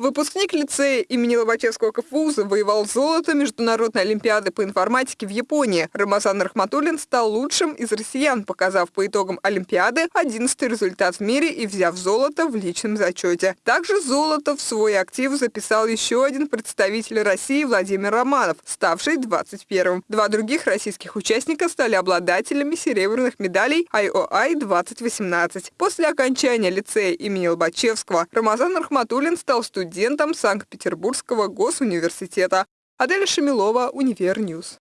Выпускник лицея имени Лобачевского КФУ завоевал золото Международной Олимпиады по информатике в Японии. Рамазан Рахматуллин стал лучшим из россиян, показав по итогам Олимпиады 11 результат в мире и взяв золото в личном зачете. Также золото в свой актив записал еще один представитель России Владимир Романов, ставший 21-м. Два других российских участника стали обладателями серебряных медалей IOI 2018. После окончания лицея имени Лобачевского Рамазан Рахматуллин стал студентом Санкт-Петербургского госуниверситета. Адель Шамилова, Univer News.